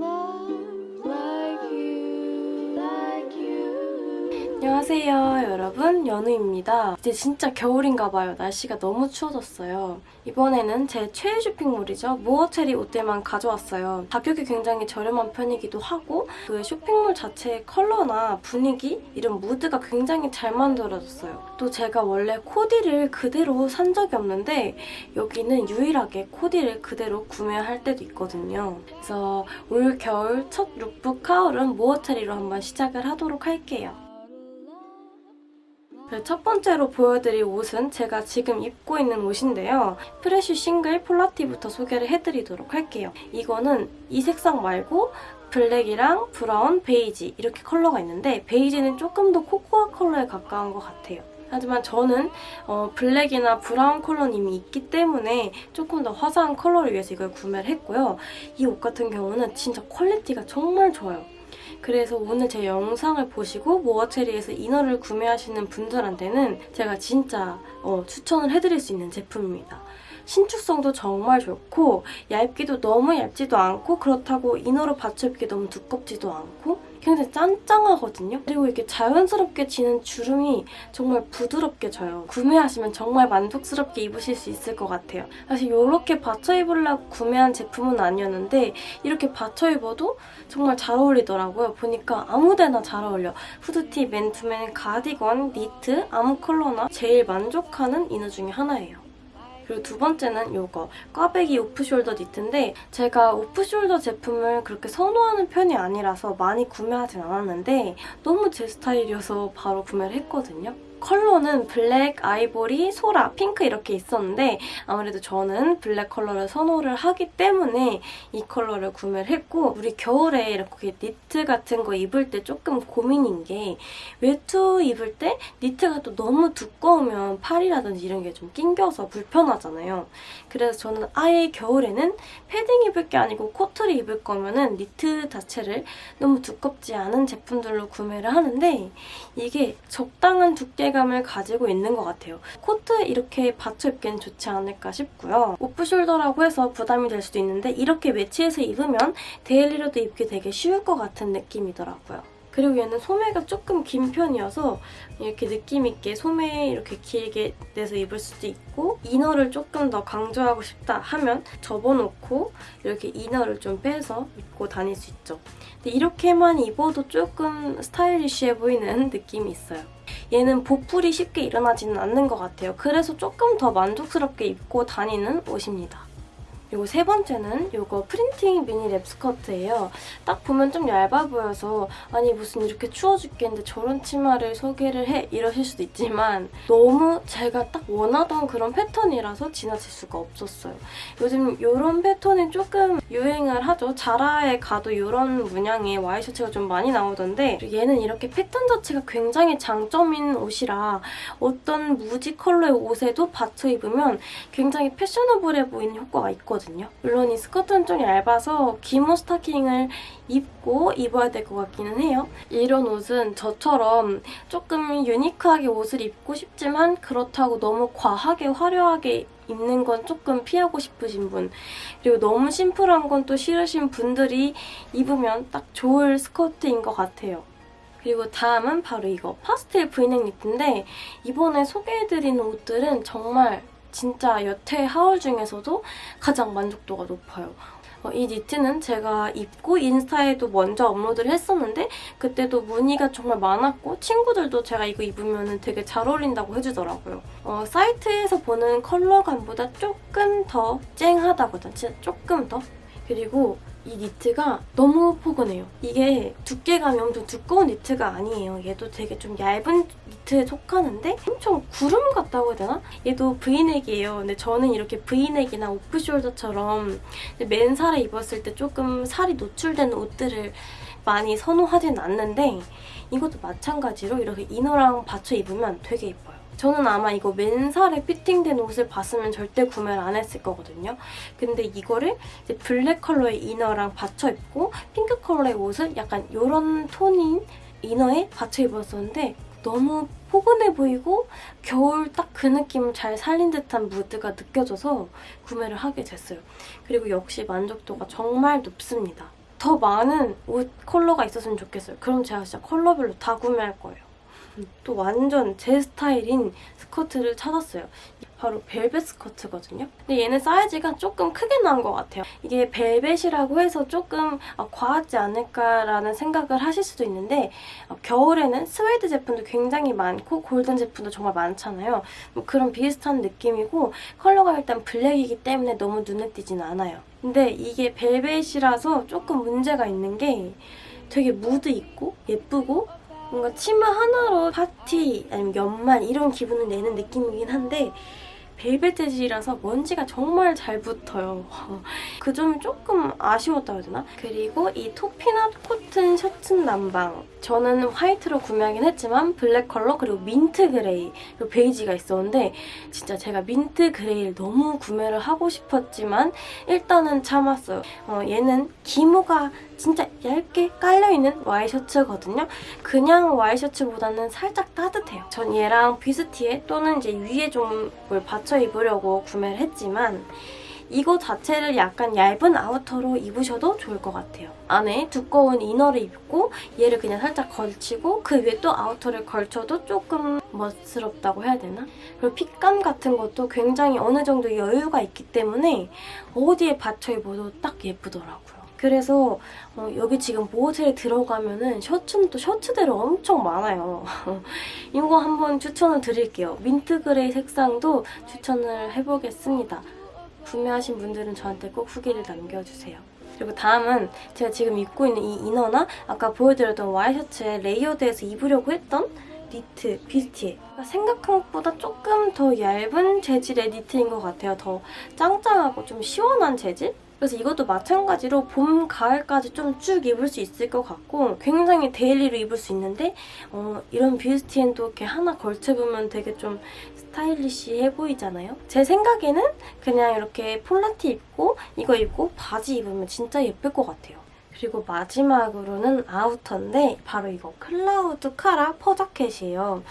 love 안녕하세요 여러분. 연우입니다. 이제 진짜 겨울인가 봐요. 날씨가 너무 추워졌어요. 이번에는 제 최애 쇼핑몰이죠. 무어체리 옷들만 가져왔어요. 가격이 굉장히 저렴한 편이기도 하고 그 쇼핑몰 자체의 컬러나 분위기 이런 무드가 굉장히 잘 만들어졌어요. 또 제가 원래 코디를 그대로 산 적이 없는데 여기는 유일하게 코디를 그대로 구매할 때도 있거든요. 그래서 올 겨울 첫 lookbook haul은 모어체리로 한번 시작을 하도록 할게요. 네, 첫 번째로 보여드릴 옷은 제가 지금 입고 있는 옷인데요. fresh 싱글 폴라티부터 소개를 해드리도록 할게요. 이거는 이 색상 말고 블랙이랑 브라운, 베이지 이렇게 컬러가 있는데 베이지는 조금 더 코코아 컬러에 가까운 것 같아요. 하지만 저는 어, 블랙이나 브라운 컬러는 이미 있기 때문에 조금 더 화사한 컬러를 위해서 이걸 구매를 했고요. 이 옷 같은 경우는 진짜 quality가 정말 좋아요. 그래서 오늘 제 영상을 보시고 모어체리에서 inner를 구매하시는 분들한테는 제가 진짜 어, 추천을 해드릴 수 있는 제품입니다. 신축성도 정말 좋고 얇기도 너무 얇지도 않고 그렇다고 inner로 받쳐 입기 너무 두껍지도 않고 굉장히 짠짱하거든요. 그리고 이렇게 자연스럽게 지는 주름이 정말 부드럽게 져요. 구매하시면 정말 만족스럽게 입으실 수 있을 것 같아요. 사실 이렇게 받쳐 입으려고 구매한 제품은 아니었는데 이렇게 받쳐 입어도 정말 잘 어울리더라고요. 보니까 아무데나 잘 어울려. 후드티, 맨투맨, 가디건, 니트, 아무 컬러나 제일 만족하는 이너 중에 하나예요. 그리고 두 번째는 이거 꽈배기 오프숄더 니트인데 제가 오프숄더 제품을 그렇게 선호하는 편이 아니라서 많이 구매하진 않았는데 너무 제 스타일이어서 바로 구매를 했거든요. 컬러는 블랙, 아이보리, 소라, 핑크 이렇게 있었는데 아무래도 저는 블랙 컬러를 선호를 하기 때문에 이 컬러를 구매를 했고 우리 겨울에 이렇게 니트 같은 거 입을 때 조금 고민인 게 외투 입을 때 니트가 또 너무 두꺼우면 팔이라든지 이런 게 좀 낑겨서 불편하잖아요. 그래서 저는 아예 겨울에는 패딩 입을 게 아니고 코트를 입을 거면은 니트 자체를 너무 두껍지 않은 제품들로 구매를 하는데 이게 적당한 두께 감을 가지고 있는 것 같아요. 코트에 이렇게 받쳐 입기엔 좋지 않을까 싶고요. off-shoulder라고 해서 부담이 될 수도 있는데 이렇게 매치해서 입으면 daily로도 입기 되게 쉬울 것 같은 느낌이더라고요. 그리고 얘는 소매가 조금 긴 편이어서 이렇게 느낌있게 소매 이렇게 길게 내서 입을 수도 있고 inner를 조금 더 강조하고 싶다 하면 접어놓고 이렇게 이너를 좀 빼서 입고 다닐 수 있죠. 근데 이렇게만 입어도 조금 스타일리쉬해 보이는 느낌이 있어요. 얘는 보풀이 쉽게 일어나지는 않는 것 같아요. 그래서 조금 더 만족스럽게 입고 다니는 옷입니다. 그리고 세 번째는 이거 프린팅 미니 랩 스커트예요. 딱 보면 좀 얇아 보여서 아니 무슨 이렇게 추워 죽겠는데 저런 치마를 소개를 해 이러실 수도 있지만 너무 제가 딱 원하던 그런 패턴이라서 지나칠 수가 없었어요. 요즘 이런 패턴이 조금 유행을 하죠. 자라에 가도 이런 문양의 와이셔츠가 좀 많이 나오던데 얘는 이렇게 패턴 자체가 굉장히 장점인 옷이라 어떤 무지 컬러의 옷에도 받쳐 입으면 굉장히 패셔너블해 보이는 효과가 있거든요. 있거든요. 물론 이 스커트는 좀 얇아서 기모 스타킹을 입고 입어야 될 것 같기는 해요. 이런 옷은 저처럼 조금 유니크하게 옷을 입고 싶지만 그렇다고 너무 과하게 화려하게 입는 건 조금 피하고 싶으신 분 그리고 너무 심플한 건 또 싫으신 분들이 입으면 딱 좋을 스커트인 것 같아요. 그리고 다음은 바로 이거 파스텔 브이넥 니트인데 이번에 소개해드리는 옷들은 정말 진짜 여태 하울 중에서도 가장 만족도가 높아요. 어, 이 니트는 제가 입고 인스타에도 먼저 업로드를 했었는데 그때도 문의가 정말 많았고 친구들도 제가 이거 입으면 되게 잘 어울린다고 해주더라고요. 어, 사이트에서 보는 컬러감보다 조금 더 쨍하다거든. 진짜 조금 더. 그리고 이 니트가 너무 포근해요. 이게 두께감이 엄청 두꺼운 니트가 아니에요. 얘도 되게 좀 얇은 니트에 속하는데 엄청 구름 같다고 해야 되나? 얘도 브이넥이에요. 근데 저는 이렇게 브이넥이나 오프숄더처럼 맨살에 입었을 때 조금 살이 노출되는 옷들을 많이 선호하진 않는데 이것도 마찬가지로 이렇게 이너랑 받쳐 입으면 되게 예뻐요. 저는 아마 이거 맨살에 피팅된 옷을 봤으면 절대 구매를 안 했을 거거든요. 근데 이거를 이제 블랙 컬러의 inner랑 받쳐 입고 핑크 컬러의 옷을 약간 이런 톤인 이너에 받쳐 입었었는데 너무 포근해 보이고 겨울 딱 그 느낌을 잘 살린 듯한 무드가 느껴져서 구매를 하게 됐어요. 그리고 역시 만족도가 정말 높습니다. 더 많은 옷 컬러가 있었으면 좋겠어요. 그럼 제가 진짜 컬러별로 다 구매할 거예요. 또 완전 제 스타일인 스커트를 찾았어요. 바로 벨벳 스커트거든요. 근데 얘는 사이즈가 조금 크게 나온 것 같아요. 이게 벨벳이라고 해서 조금 아, 과하지 않을까라는 생각을 하실 수도 있는데 어, 겨울에는 스웨이드 제품도 굉장히 많고 골덴 제품도 정말 많잖아요. 뭐 그런 비슷한 느낌이고 컬러가 일단 블랙이기 때문에 너무 눈에 띄진 않아요. 근데 이게 벨벳이라서 조금 문제가 있는 게 되게 무드 있고 예쁘고 뭔가 치마 하나로 파티 아니면 연말 이런 기분을 내는 느낌이긴 한데 벨벳 재질이라서 먼지가 정말 잘 붙어요. 그 점이 조금 아쉬웠다 해야 되나? 그리고 이 toffee nut 코튼 셔츠 남방 저는 화이트로 구매하긴 했지만 블랙 컬러 그리고 민트 그레이 그리고 베이지가 있었는데 진짜 제가 민트 그레이를 너무 구매를 하고 싶었지만 일단은 참았어요. 어, 얘는 기모가 진짜 얇게 깔려있는 와이셔츠거든요. 그냥 와이셔츠보다는 살짝 따뜻해요. 전 얘랑 뷔스티에 또는 이제 위에 좀 뭘 받쳐 입으려고 구매를 했지만 이거 자체를 약간 얇은 outer로 입으셔도 좋을 것 같아요. 안에 두꺼운 inner를 입고 얘를 그냥 살짝 걸치고 그 위에 또 outer를 걸쳐도 조금 멋스럽다고 해야 되나? 그리고 fit감 같은 것도 굉장히 어느 정도 여유가 있기 때문에 어디에 받쳐 입어도 딱 예쁘더라고요. 그래서 어, 여기 지금 모어체리에 들어가면은 셔츠는 또 셔츠대로 엄청 많아요. 이거 한번 추천을 드릴게요. 민트 그레이 색상도 추천을 해보겠습니다. 구매하신 분들은 저한테 꼭 후기를 남겨주세요. 그리고 다음은 제가 지금 입고 있는 이 이너나 아까 보여드렸던 와이셔츠에 layered해서 입으려고 했던 니트 뷔스티에 생각한 것보다 조금 더 얇은 재질의 니트인 것 같아요. 더 짱짱하고 좀 시원한 재질? 그래서 이것도 마찬가지로 봄, 가을까지 좀 쭉 입을 수 있을 것 같고 굉장히 daily로 입을 수 있는데 어, 이런 뷔스티엔 또 이렇게 하나 걸쳐보면 되게 좀 스타일리시해 보이잖아요? 제 생각에는 그냥 이렇게 폴라티 입고 이거 입고 바지 입으면 진짜 예쁠 것 같아요. 그리고 마지막으로는 outer인데 바로 이거 클라우드 카라 fur자켓이에요.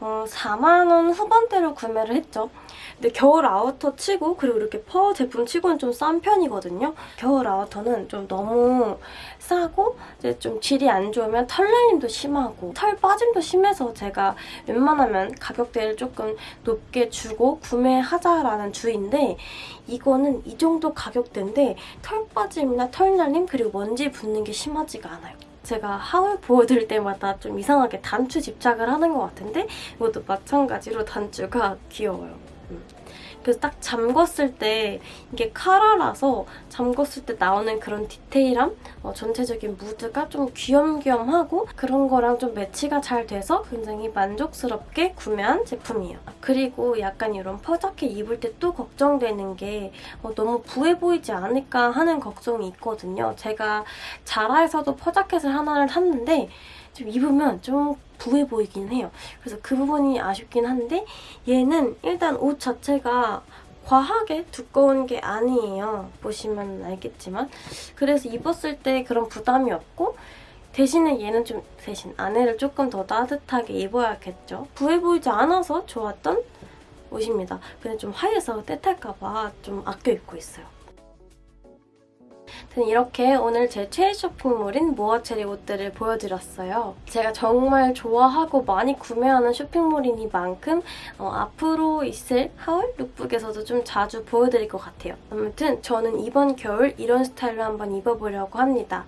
어, 4만원 후반대로 구매를 했죠. 근데 겨울 outer 치고 그리고 이렇게 fur 제품 치고는 좀 싼 편이거든요. 겨울 outer는 좀 너무 싸고 이제 좀 질이 안 좋으면 털 날림도 심하고 털 빠짐도 심해서 제가 웬만하면 가격대를 조금 높게 주고 구매하자라는 주의인데 이거는 이 정도 가격대인데 털 빠짐이나 털 날림 그리고 먼지 붙는 게 심하지가 않아요. 제가 하울 보여드릴 때마다 좀 이상하게 단추 집착을 하는 것 같은데 이것도 마찬가지로 단추가 귀여워요. 음. 그래서 딱 잠궜을 때 이게 카라라서 잠궜을 때 나오는 그런 디테일함, 어, 전체적인 무드가 좀 귀염귀염하고 그런 거랑 좀 매치가 잘 돼서 굉장히 만족스럽게 구매한 제품이에요. 그리고 약간 이런 퍼자켓 입을 때 또 걱정되는 게 어, 너무 부해 보이지 않을까 하는 걱정이 있거든요. 제가 자라에서도 퍼자켓을 하나를 샀는데 좀 입으면 좀 부해 보이긴 해요. 그래서 그 부분이 아쉽긴 한데 얘는 일단 옷 자체가 과하게 두꺼운 게 아니에요. 보시면 알겠지만 그래서 입었을 때 그런 부담이 없고 대신에 얘는 좀 대신 안에를 조금 더 따뜻하게 입어야겠죠. 부해 보이지 않아서 좋았던 옷입니다. 근데 좀 하얘서 때탈까봐 좀 아껴 입고 있어요. 저는 이렇게 오늘 제 최애 쇼핑몰인 모어체리 옷들을 보여드렸어요. 제가 정말 좋아하고 많이 구매하는 쇼핑몰이니만큼 어, 앞으로 있을 하울 룩북에서도 좀 자주 보여드릴 것 같아요. 아무튼 저는 이번 겨울 이런 스타일로 한번 입어보려고 합니다.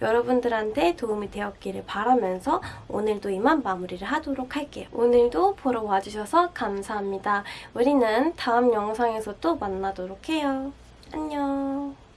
여러분들한테 도움이 되었기를 바라면서 오늘도 이만 마무리를 하도록 할게요. 오늘도 보러 와주셔서 감사합니다. 우리는 다음 영상에서 또 만나도록 해요. 안녕.